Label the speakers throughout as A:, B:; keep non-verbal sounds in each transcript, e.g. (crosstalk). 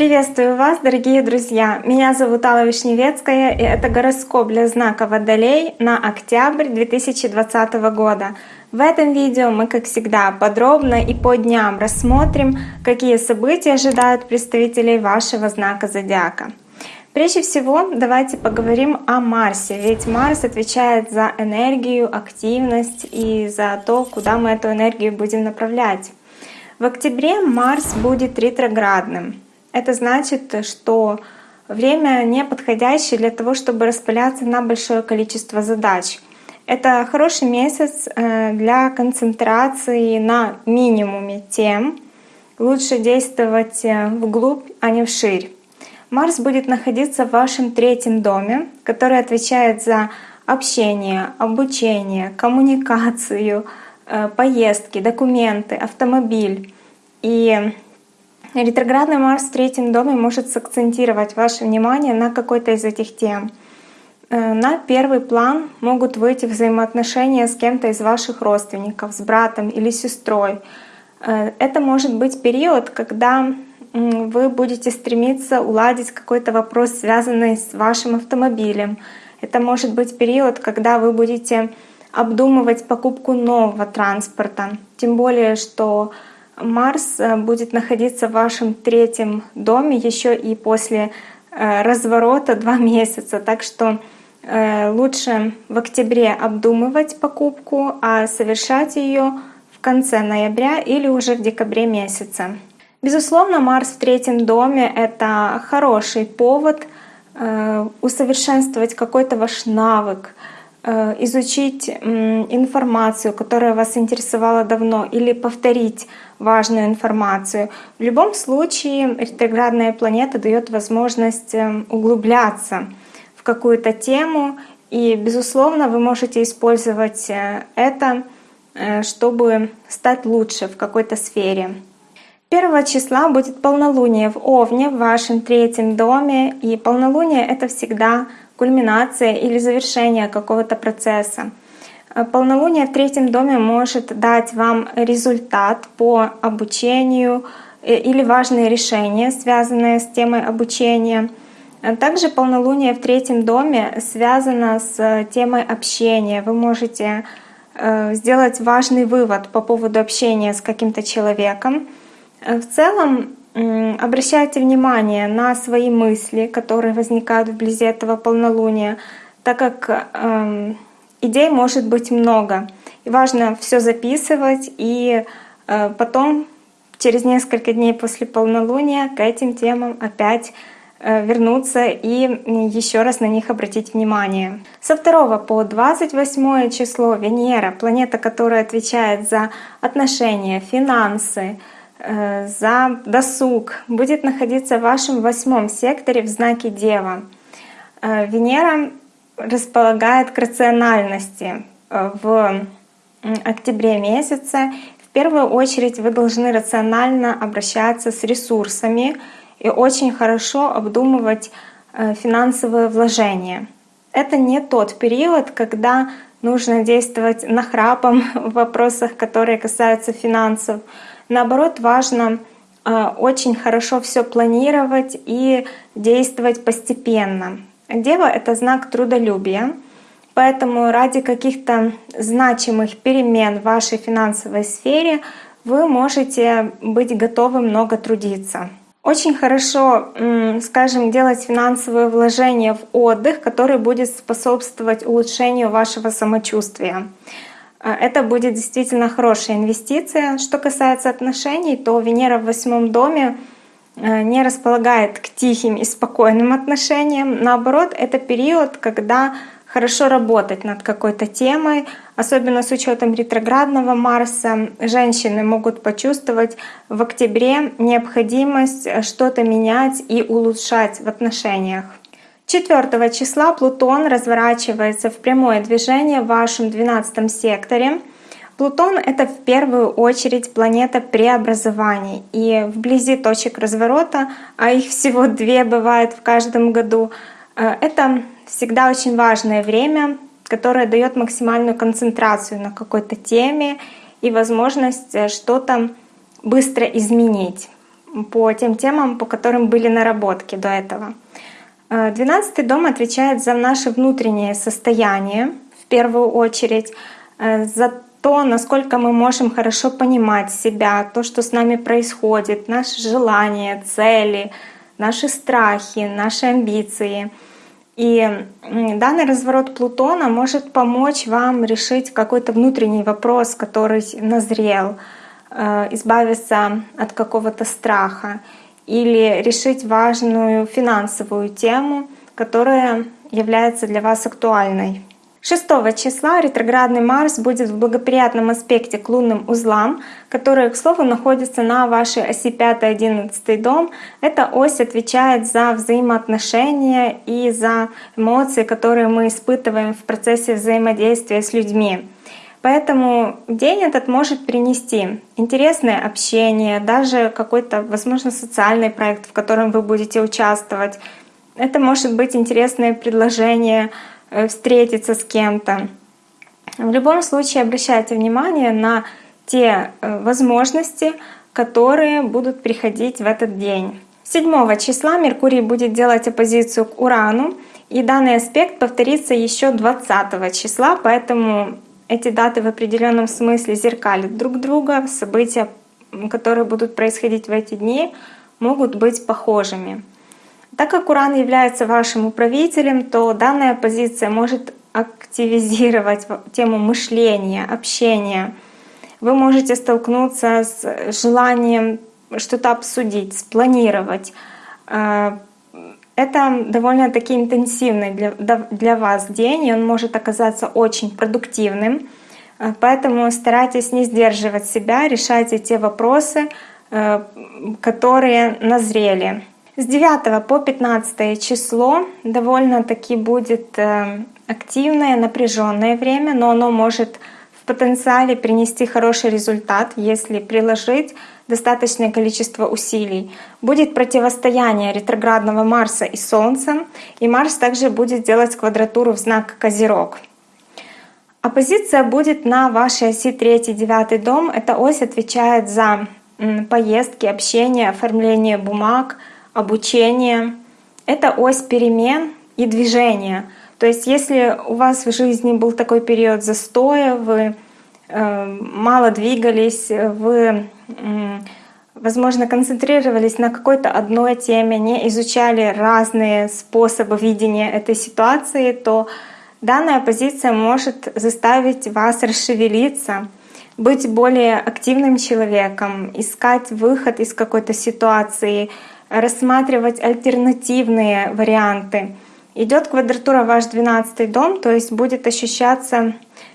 A: Приветствую вас, дорогие друзья! Меня зовут Алла Вишневецкая, и это гороскоп для знака Водолей на октябрь 2020 года. В этом видео мы, как всегда, подробно и по дням рассмотрим, какие события ожидают представителей вашего знака Зодиака. Прежде всего, давайте поговорим о Марсе, ведь Марс отвечает за энергию, активность и за то, куда мы эту энергию будем направлять. В октябре Марс будет ретроградным. Это значит, что время не подходящее для того, чтобы распыляться на большое количество задач. Это хороший месяц э, для концентрации на минимуме тем. Лучше действовать э, вглубь, а не вширь. Марс будет находиться в вашем третьем доме, который отвечает за общение, обучение, коммуникацию, э, поездки, документы, автомобиль. И Ретроградный Марс в третьем доме может сакцентировать ваше внимание на какой-то из этих тем. Э, на первый план могут выйти взаимоотношения с кем-то из ваших родственников, с братом или сестрой. Э, это может быть период, когда вы будете стремиться уладить какой-то вопрос, связанный с вашим автомобилем. Это может быть период, когда вы будете обдумывать покупку нового транспорта. Тем более, что Марс э, будет находиться в вашем третьем доме еще и после э, разворота два (laughs) месяца. Так что э, лучше в октябре обдумывать покупку, а совершать ее в конце ноября или уже в декабре месяце. Безусловно, Марс в третьем доме — это хороший повод усовершенствовать какой-то ваш навык, изучить информацию, которая вас интересовала давно, или повторить важную информацию. В любом случае ретроградная планета дает возможность эм, углубляться в какую-то тему, и, безусловно, вы можете использовать э, это, э, чтобы стать лучше в какой-то сфере. Первого числа будет полнолуние в Овне, в вашем третьем доме, и полнолуние — это всегда кульминация или завершение какого-то процесса. Э, полнолуние в третьем доме может дать вам результат по обучению э, или важные решения, связанные с темой обучения. Э, также полнолуние в третьем доме связано с темой общения. Вы можете сделать важный вывод по поводу общения с каким-то человеком. В целом обращайте внимание на свои мысли, которые возникают вблизи этого полнолуния, так как эм, идей может быть много. И важно все записывать и э, потом через несколько дней после полнолуния к этим темам опять э, вернуться и еще раз на них обратить внимание. Со 2 по 28 число Венера, планета, которая отвечает за отношения, финансы, э, за досуг, будет находиться в вашем восьмом секторе в знаке Дева. Венера располагает к рациональности э, в октябре месяце. В первую очередь вы должны рационально обращаться с ресурсами и очень хорошо обдумывать э, финансовые вложения. Это не тот период, когда нужно действовать нахрапом (laughs) в вопросах, которые касаются финансов. Наоборот, важно э, очень хорошо все планировать и действовать постепенно. Дева — это знак трудолюбия, поэтому ради каких-то значимых перемен в вашей финансовой сфере вы можете быть готовы много трудиться. Очень хорошо, скажем, делать финансовые вложения в отдых, который будет способствовать улучшению вашего самочувствия. Э, это будет действительно хорошая инвестиция. Что касается отношений, то Венера в восьмом доме Э, не располагает к тихим и спокойным отношениям. Наоборот, это период, когда хорошо работать над какой-то темой, особенно с учетом ретроградного Марса. Женщины могут почувствовать в октябре необходимость что-то менять и улучшать в отношениях. 4 числа Плутон разворачивается в прямое движение в вашем 12 секторе. Плутон — это в первую очередь планета преобразований. И вблизи точек разворота, а их всего две бывает в каждом году, э, это всегда очень важное время, которое дает максимальную концентрацию на какой-то теме и возможность э, что-то быстро изменить по тем темам, по которым были наработки до этого. Э, двенадцатый дом отвечает за наше внутреннее состояние в первую очередь, э, за то, насколько мы можем хорошо понимать себя, то, что с нами происходит, наши желания, цели, наши страхи, наши амбиции. И данный разворот Плутона может помочь вам решить какой-то внутренний вопрос, который назрел, э, избавиться от какого-то страха или решить важную финансовую тему, которая является для вас актуальной. 6 числа ретроградный Марс будет в благоприятном аспекте к лунным узлам, которые, к слову, находятся на вашей оси 5-11 дом. Эта ось отвечает за взаимоотношения и за эмоции, которые мы испытываем в процессе взаимодействия с людьми. Поэтому день этот может принести интересное общение, даже какой-то, возможно, социальный проект, в котором вы будете участвовать. Это может быть интересное предложение Э, встретиться с кем-то. В любом случае обращайте внимание на те э, возможности, которые будут приходить в этот день. 7 числа Меркурий будет делать оппозицию к Урану, и данный аспект повторится еще 20 числа, поэтому эти даты в определенном смысле зеркалят друг друга. События, которые будут происходить в эти дни, могут быть похожими. Так как Уран является вашим управителем, то данная позиция может активизировать тему мышления, общения. Вы можете столкнуться с желанием что-то обсудить, спланировать. Это довольно-таки интенсивный для, для вас день, и он может оказаться очень продуктивным. Э, поэтому старайтесь не сдерживать себя, решайте те вопросы, э, которые назрели. С 9 по 15 число довольно-таки будет э, активное, напряженное время, но оно может потенциале принести хороший результат, если приложить достаточное количество усилий. Будет противостояние ретроградного Марса и Солнца, и Марс также будет делать квадратуру в знак Козерог. Оппозиция будет на вашей оси 3-9 дом. Эта ось отвечает за поездки, общение, оформление бумаг — обучение. Это ось перемен и движения. То есть если у вас в жизни был такой период застоя, вы э, мало двигались, вы, возможно, концентрировались на какой-то одной теме, не изучали разные способы видения этой ситуации, то данная позиция может заставить вас расшевелиться, быть более активным человеком, искать выход из какой-то ситуации, рассматривать альтернативные варианты. Идет квадратура ваш 12 дом, то есть будет ощущаться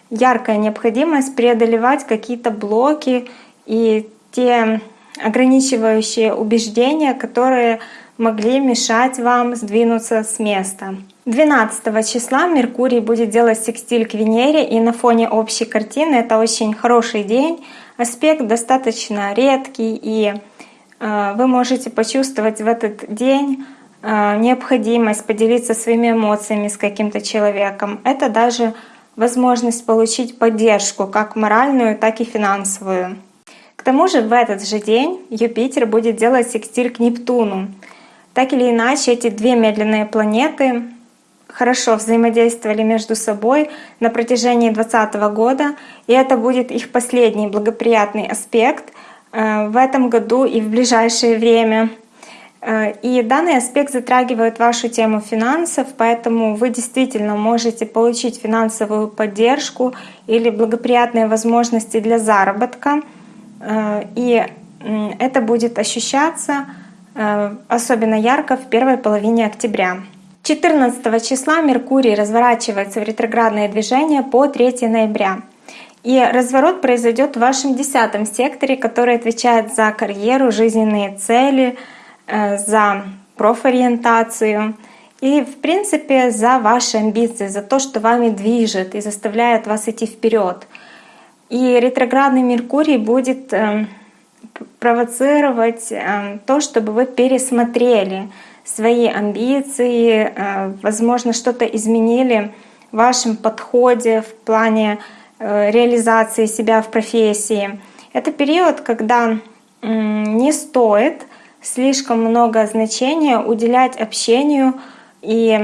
A: яркая необходимость преодолевать какие-то блоки и те ограничивающие убеждения, которые могли мешать вам сдвинуться с места. 12 числа Меркурий будет делать секстиль к Венере, и на фоне общей картины это очень хороший день. Аспект достаточно редкий и Э, вы можете почувствовать в этот день необходимость поделиться своими эмоциями с каким-то человеком. Это даже возможность получить поддержку, как моральную, так и финансовую. К тому же в этот же день Юпитер будет делать секстиль к Нептуну. Так или иначе, эти две медленные планеты хорошо взаимодействовали между собой на протяжении 2020 года, и это будет их последний благоприятный аспект — Э, в этом году и в ближайшее время. Э, и данный аспект затрагивает вашу тему финансов, поэтому вы действительно можете получить финансовую поддержку или благоприятные возможности для заработка. Э, и это будет ощущаться особенно ярко в первой половине октября. 14 числа Меркурий разворачивается в ретроградное движение по 3 ноября. И разворот произойдет в вашем десятом секторе, который отвечает за карьеру, жизненные цели, э, за профориентацию и, в принципе, за ваши амбиции, за то, что вами движет и заставляет вас идти вперед. И ретроградный Меркурий будет э, провоцировать э, то, чтобы вы пересмотрели свои амбиции, возможно, что-то изменили в вашем подходе в плане э, реализации себя в профессии. Это период, когда не стоит слишком много значения уделять общению. И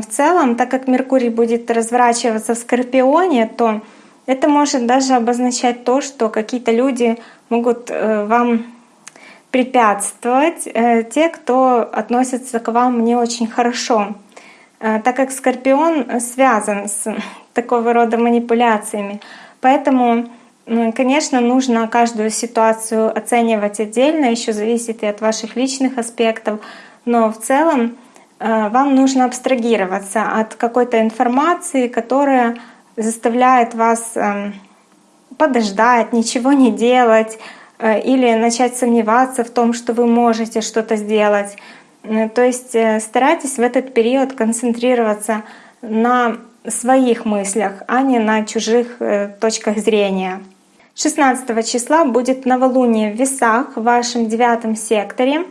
A: в целом, так как Меркурий будет разворачиваться в Скорпионе, то это может даже обозначать то, что какие-то люди могут э, вам препятствовать, э, те, кто относится к вам не очень хорошо. Э, так как Скорпион связан с (laughs) такого рода манипуляциями. Поэтому Конечно, нужно каждую ситуацию оценивать отдельно, еще зависит и от ваших личных аспектов, но в целом э, вам нужно абстрагироваться от какой-то информации, которая заставляет вас эм, подождать, ничего не делать э, или начать сомневаться в том, что вы можете что-то сделать. Э, то есть старайтесь в этот период концентрироваться на своих мыслях, а не на чужих точках зрения. 16 числа будет новолуние в весах в вашем девятом секторе.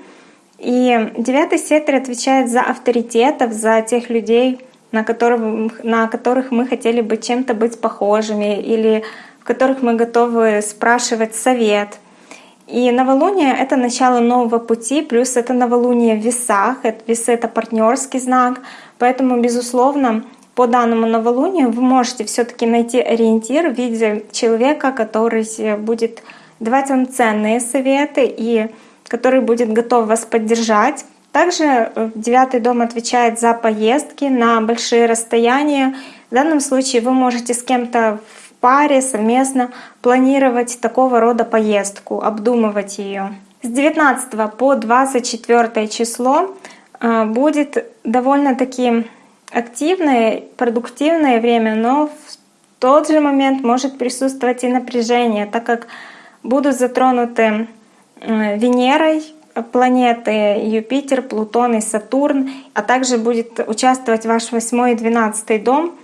A: И девятый сектор отвечает за авторитетов, за тех людей, на которых, на которых мы хотели бы чем-то быть похожими или в которых мы готовы спрашивать совет. И новолуние — это начало нового пути, плюс это новолуние в весах, весы — это партнерский знак, поэтому, безусловно, по данному новолунию вы можете все-таки найти ориентир в виде человека, который будет давать вам ценные советы и который будет готов вас поддержать. Также э, девятый дом отвечает за поездки на большие расстояния. В данном случае вы можете с кем-то в паре совместно планировать такого рода поездку, обдумывать ее. С 19 по 24 число э, будет довольно-таки активное, продуктивное время, но в тот же момент может присутствовать и напряжение, так как будут затронуты Венерой планеты Юпитер, Плутон и Сатурн, а также будет участвовать ваш восьмой и двенадцатый дом.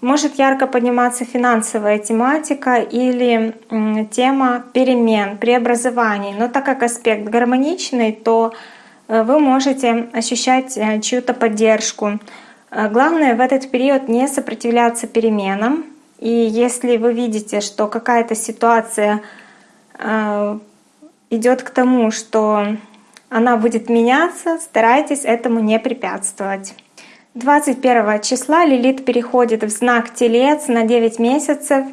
A: Может ярко подниматься финансовая тематика или тема перемен, преобразований. Но так как аспект гармоничный, то э, вы можете ощущать э, чью-то поддержку. А главное в этот период не сопротивляться переменам. И если вы видите, что какая-то ситуация а, идет к тому, что она будет меняться, старайтесь этому не препятствовать. 21 числа Лилит переходит в знак Телец на 9 месяцев.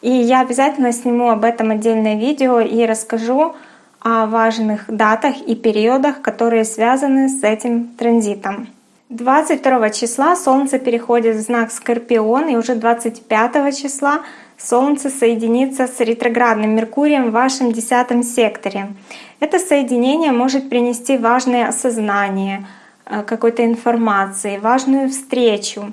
A: И я обязательно сниму об этом отдельное видео и расскажу о важных датах и периодах, которые связаны с этим транзитом. 22 числа Солнце переходит в знак Скорпион, и уже 25 числа Солнце соединится с ретроградным Меркурием в вашем десятом секторе. Это соединение может принести важное осознание э, какой-то информации, важную встречу,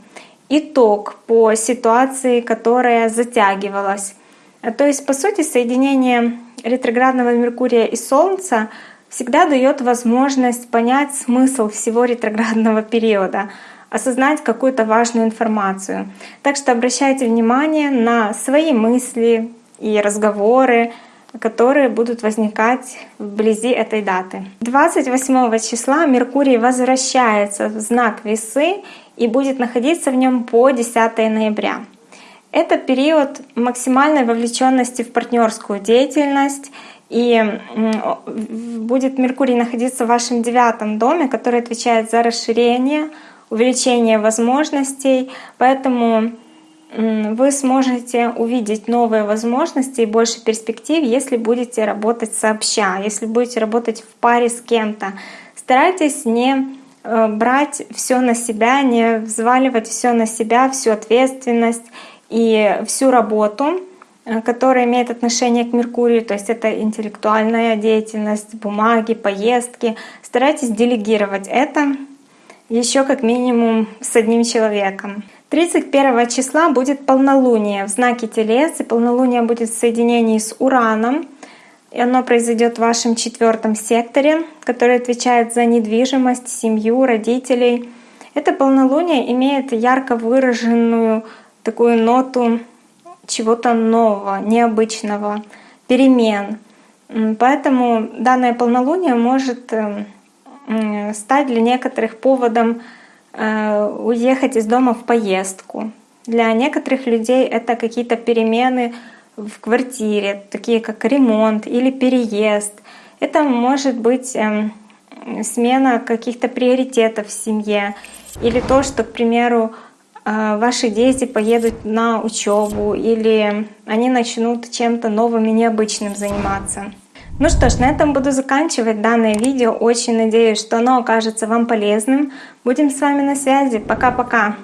A: итог по ситуации, которая затягивалась. Э, то есть, по сути, соединение ретроградного Меркурия и Солнца — всегда дает возможность понять смысл всего ретроградного периода, осознать какую-то важную информацию. Так что обращайте внимание на свои мысли и разговоры, которые будут возникать вблизи этой даты. 28 числа Меркурий возвращается в знак Весы и будет находиться в нем по 10 ноября. Это период максимальной вовлеченности в партнерскую деятельность и будет Меркурий находиться в вашем девятом доме, который отвечает за расширение, увеличение возможностей. Поэтому вы сможете увидеть новые возможности и больше перспектив, если будете работать сообща, если будете работать в паре с кем-то. Старайтесь не э, брать все на себя, не взваливать все на себя, всю ответственность и всю работу, которая имеет отношение к Меркурию, то есть это интеллектуальная деятельность, бумаги, поездки. Старайтесь делегировать это еще как минимум с одним человеком. 31 числа будет полнолуние в знаке Телец, и полнолуние будет в соединении с Ураном. И оно произойдет в вашем четвертом секторе, который отвечает за недвижимость, семью, родителей. Это полнолуние имеет ярко выраженную такую ноту чего-то нового, необычного, перемен. Поэтому данное полнолуние может э, стать для некоторых поводом э, уехать из дома в поездку. Для некоторых людей это какие-то перемены в квартире, такие как ремонт или переезд. Это может быть эм, смена каких-то приоритетов в семье или то, что, к примеру, ваши дети поедут на учебу или они начнут чем-то новым и необычным заниматься. Ну что ж, на этом буду заканчивать данное видео. Очень надеюсь, что оно окажется вам полезным. Будем с вами на связи. Пока-пока!